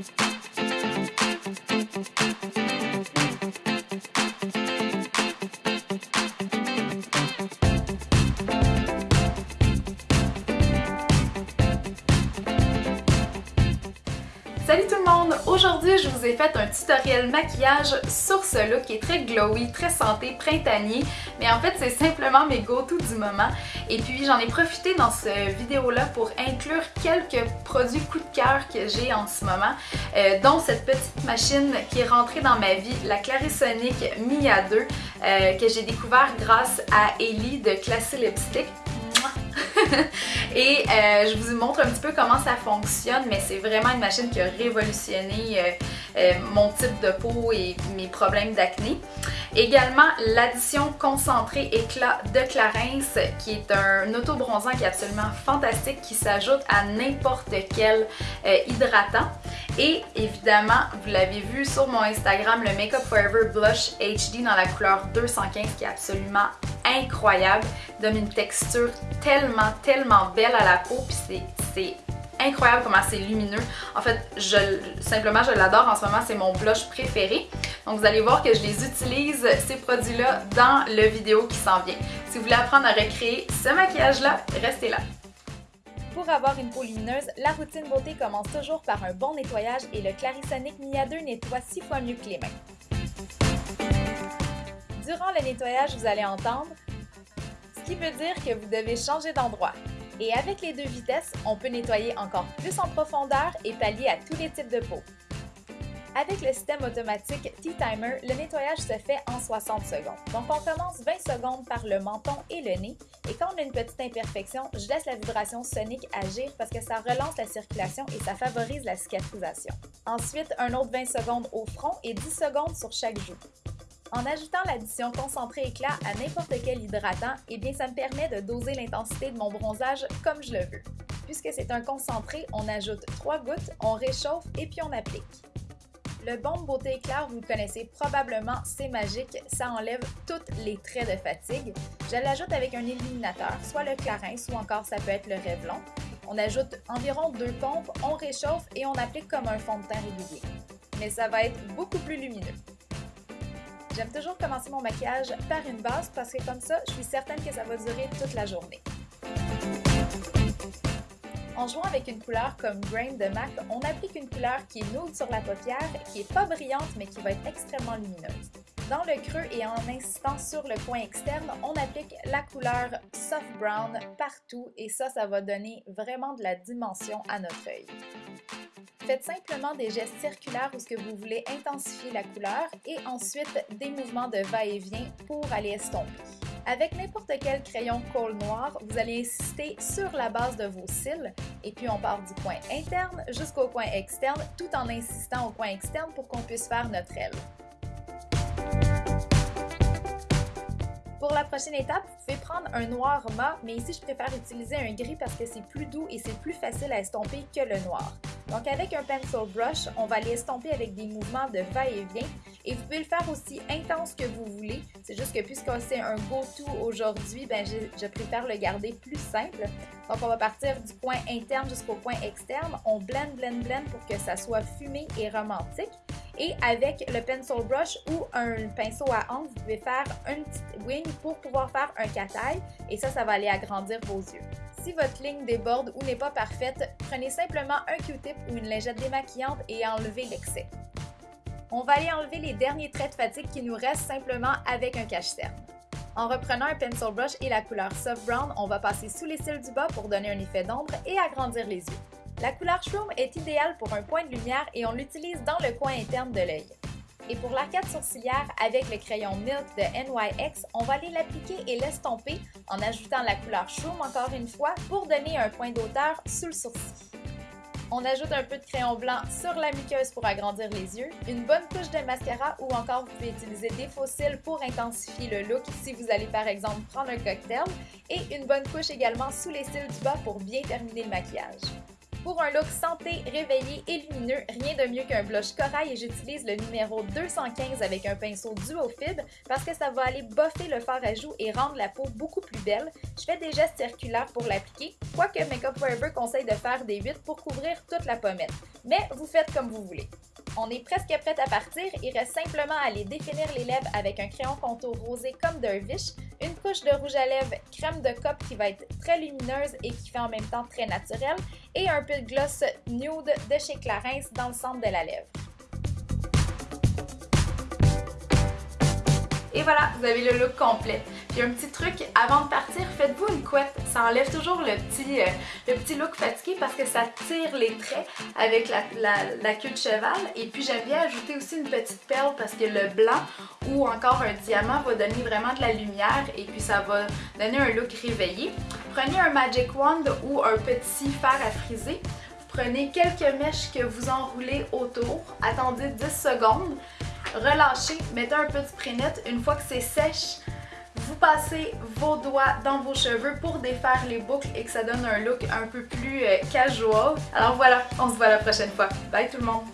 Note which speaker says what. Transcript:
Speaker 1: Thank you. Salut tout le monde! Aujourd'hui, je vous ai fait un tutoriel maquillage sur ce look qui est très glowy, très santé, printanier. Mais en fait, c'est simplement mes go-to du moment. Et puis, j'en ai profité dans cette vidéo-là pour inclure quelques produits coup de cœur que j'ai en ce moment, euh, dont cette petite machine qui est rentrée dans ma vie, la Clarisonic Mia 2, euh, que j'ai découvert grâce à Ellie de Classy Lipstick. et euh, je vous montre un petit peu comment ça fonctionne, mais c'est vraiment une machine qui a révolutionné euh, euh, mon type de peau et mes problèmes d'acné. Également, l'addition concentrée éclat de Clarins, qui est un auto-bronzant qui est absolument fantastique, qui s'ajoute à n'importe quel hydratant. Et évidemment, vous l'avez vu sur mon Instagram, le Makeup Forever Blush HD dans la couleur 215 qui est absolument incroyable, donne une texture tellement, tellement belle à la peau, puis c'est incroyable comment c'est lumineux. En fait, je, simplement, je l'adore. En ce moment, c'est mon blush préféré. Donc, vous allez voir que je les utilise, ces produits-là, dans le vidéo qui s'en vient. Si vous voulez apprendre à recréer ce maquillage-là, restez là. Pour avoir une peau lumineuse, la routine beauté commence toujours par un bon nettoyage et le Clarisonic Mia 2 nettoie 6 fois mieux que les mains. Durant le nettoyage, vous allez entendre, ce qui veut dire que vous devez changer d'endroit. Et avec les deux vitesses, on peut nettoyer encore plus en profondeur et pallier à tous les types de peau. Avec le système automatique T-Timer, le nettoyage se fait en 60 secondes. Donc on commence 20 secondes par le menton et le nez. Et quand on a une petite imperfection, je laisse la vibration sonique agir parce que ça relance la circulation et ça favorise la cicatrisation. Ensuite, un autre 20 secondes au front et 10 secondes sur chaque joue. En ajoutant l'addition concentré éclat à n'importe quel hydratant, eh bien ça me permet de doser l'intensité de mon bronzage comme je le veux. Puisque c'est un concentré, on ajoute 3 gouttes, on réchauffe et puis on applique. Le Bombe Beauté Éclair, vous le connaissez probablement, c'est magique, ça enlève tous les traits de fatigue. Je l'ajoute avec un illuminateur, soit le Clarins ou encore ça peut être le Revlon. On ajoute environ deux pompes, on réchauffe et on applique comme un fond de teint régulier. Mais ça va être beaucoup plus lumineux. J'aime toujours commencer mon maquillage par une base parce que comme ça, je suis certaine que ça va durer toute la journée. En jouant avec une couleur comme Grain de MAC, on applique une couleur qui est nude sur la paupière, qui est pas brillante mais qui va être extrêmement lumineuse. Dans le creux et en insistant sur le coin externe, on applique la couleur Soft Brown partout et ça, ça va donner vraiment de la dimension à notre œil. Faites simplement des gestes circulaires où ce que vous voulez intensifier la couleur et ensuite des mouvements de va-et-vient pour aller estomper. Avec n'importe quel crayon colle noir, vous allez insister sur la base de vos cils et puis on part du coin interne jusqu'au coin externe tout en insistant au coin externe pour qu'on puisse faire notre aile. Pour la prochaine étape, vous pouvez prendre un noir mat, mais ici je préfère utiliser un gris parce que c'est plus doux et c'est plus facile à estomper que le noir. Donc avec un pencil brush, on va l'estomper avec des mouvements de va-et-vient et vous pouvez le faire aussi intense que vous voulez. C'est juste que puisque c'est un go-to aujourd'hui, ben je, je, préfère le garder plus simple. Donc on va partir du point interne jusqu'au point externe. On blend, blend, blend pour que ça soit fumé et romantique. Et avec le pencil brush ou un pinceau à ongles, vous pouvez faire une petite wing pour pouvoir faire un cataille et ça, ça va aller agrandir vos yeux. Si votre ligne déborde ou n'est pas parfaite, prenez simplement un Q-tip ou une lingette démaquillante et enlevez l'excès. On va aller enlever les derniers traits de fatigue qui nous restent simplement avec un cache-cerne. En reprenant un pencil brush et la couleur soft brown, on va passer sous les cils du bas pour donner un effet d'ombre et agrandir les yeux. La couleur Shroom est idéale pour un point de lumière et on l'utilise dans le coin interne de l'œil. Et pour l'arcade sourcilière, avec le crayon Milk de NYX, on va aller l'appliquer et l'estomper en ajoutant la couleur Shroom encore une fois pour donner un point d'auteur sous le sourcil. On ajoute un peu de crayon blanc sur la muqueuse pour agrandir les yeux, une bonne couche de mascara ou encore vous pouvez utiliser des faux cils pour intensifier le look si vous allez par exemple prendre un cocktail et une bonne couche également sous les cils du bas pour bien terminer le maquillage. Pour un look santé, réveillé et lumineux, rien de mieux qu'un blush corail et j'utilise le numéro 215 avec un pinceau duo fib parce que ça va aller boffer le fard à joues et rendre la peau beaucoup plus belle. Je fais des gestes circulaires pour l'appliquer, quoique Makeup Forever conseille de faire des 8 pour couvrir toute la pommette. Mais vous faites comme vous voulez. On est presque prête à partir, il reste simplement à aller définir les lèvres avec un crayon contour rosé comme Dervish, une couche de rouge à lèvres crème de cope qui va être très lumineuse et qui fait en même temps très naturelle, et un peu de gloss nude de chez Clarins dans le centre de la lèvre. Et voilà, vous avez le look complet. Un petit truc, avant de partir, faites-vous une couette. Ça enlève toujours le petit, euh, le petit look fatigué parce que ça tire les traits avec la, queue de cheval. Et puis j'aime bien ajouter aussi une petite perle parce que le blanc ou encore un diamant va donner vraiment de la lumière et puis ça va donner un look réveillé. Prenez un Magic Wand ou un petit fer à friser. Prenez quelques mèches que vous enroulez autour, attendez 10 secondes, relâchez, mettez un peu de spray. Une fois que c'est sèche, passez vos doigts dans vos cheveux pour défaire les boucles et que ça donne un look un peu plus euh, casual. Alors voilà, on se voit la prochaine fois. Bye tout le monde!